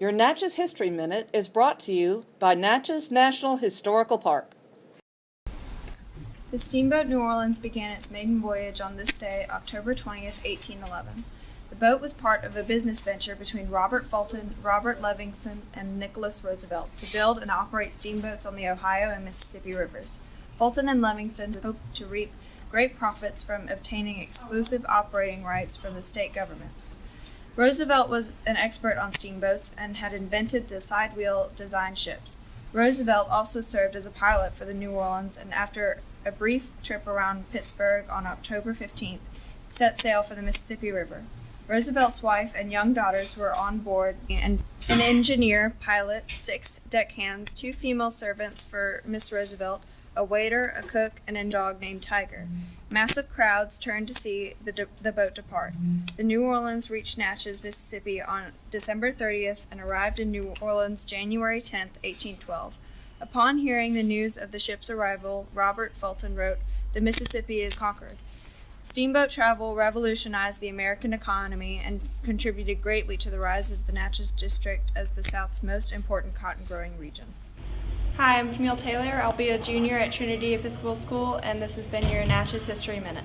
Your Natchez History Minute is brought to you by Natchez National Historical Park. The steamboat New Orleans began its maiden voyage on this day, October 20th, 1811. The boat was part of a business venture between Robert Fulton, Robert Livingston, and Nicholas Roosevelt to build and operate steamboats on the Ohio and Mississippi rivers. Fulton and Livingston hoped to reap great profits from obtaining exclusive operating rights from the state governments. Roosevelt was an expert on steamboats and had invented the side wheel design ships. Roosevelt also served as a pilot for the New Orleans and after a brief trip around Pittsburgh on October 15th, set sail for the Mississippi River. Roosevelt's wife and young daughters were on board, and an engineer, pilot, six deckhands, two female servants for Miss Roosevelt, a waiter, a cook, and a dog named Tiger. Massive crowds turned to see the, de- the boat depart. The New Orleans reached Natchez, Mississippi on December 30th and arrived in New Orleans January 10th, 1812. Upon hearing the news of the ship's arrival, Robert Fulton wrote, The Mississippi is conquered. Steamboat travel revolutionized the American economy and contributed greatly to the rise of the Natchez District as the South's most important cotton growing region. Hi, I'm Camille Taylor. I'll be a junior at Trinity Episcopal School, and this has been your Natchez History Minute.